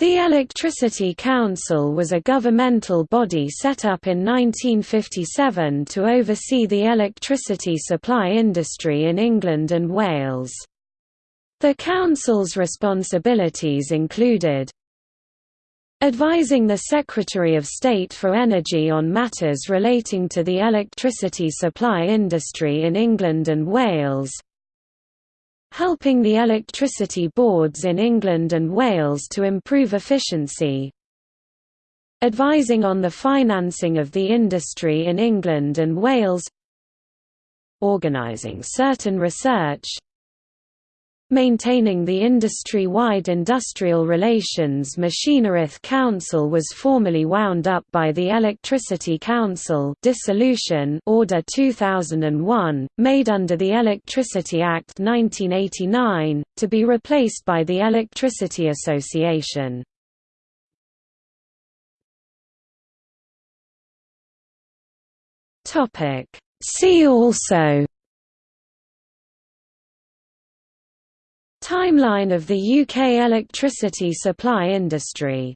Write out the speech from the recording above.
The Electricity Council was a governmental body set up in 1957 to oversee the electricity supply industry in England and Wales. The Council's responsibilities included advising the Secretary of State for Energy on matters relating to the electricity supply industry in England and Wales, helping the electricity boards in England and Wales to improve efficiency, advising on the financing of the industry in England and Wales, organising certain research, Maintaining the industry-wide industrial relations Machinerydd Council was formally wound up by the Electricity Council dissolution Order 2001, made under the Electricity Act 1989, to be replaced by the Electricity Association. See also Timeline of the UK electricity supply industry